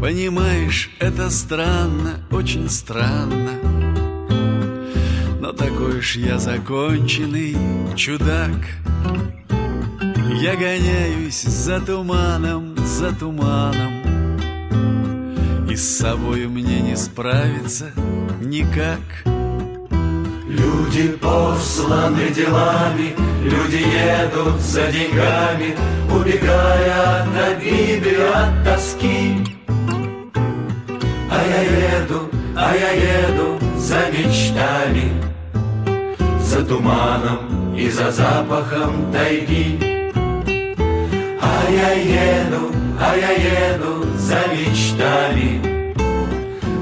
Понимаешь, это странно, очень странно. Но такой уж я законченный чудак. Я гоняюсь за туманом, за туманом. И с собой мне не справиться никак. Люди посланы делами, люди едут за деньгами, Убегая я еду за мечтами, За туманом и за запахом тайги. А я еду, а я еду за мечтами,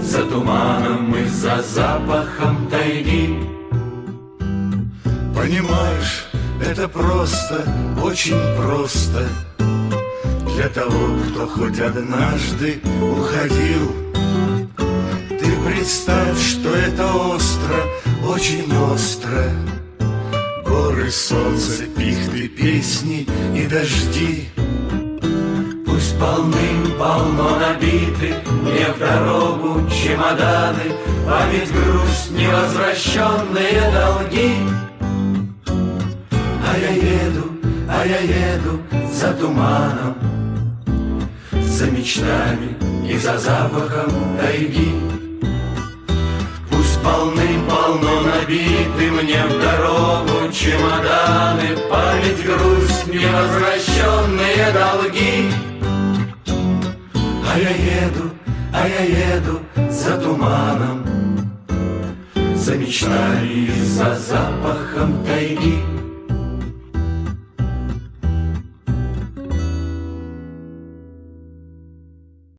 За туманом и за запахом тайги. Понимаешь, это просто, очень просто Для того, кто хоть однажды уходил представь, что это остро, очень остро. Горы, солнце, пихты, песни и дожди. Пусть полным-полно набиты Мне в дорогу чемоданы Память, грусть, невозвращенные долги. А я еду, а я еду за туманом, За мечтами и за запахом тайги. Полным-полно набиты мне в дорогу чемоданы, Память, грусть, невозвращенные долги. А я еду, а я еду за туманом, За мечтами за запахом тайги.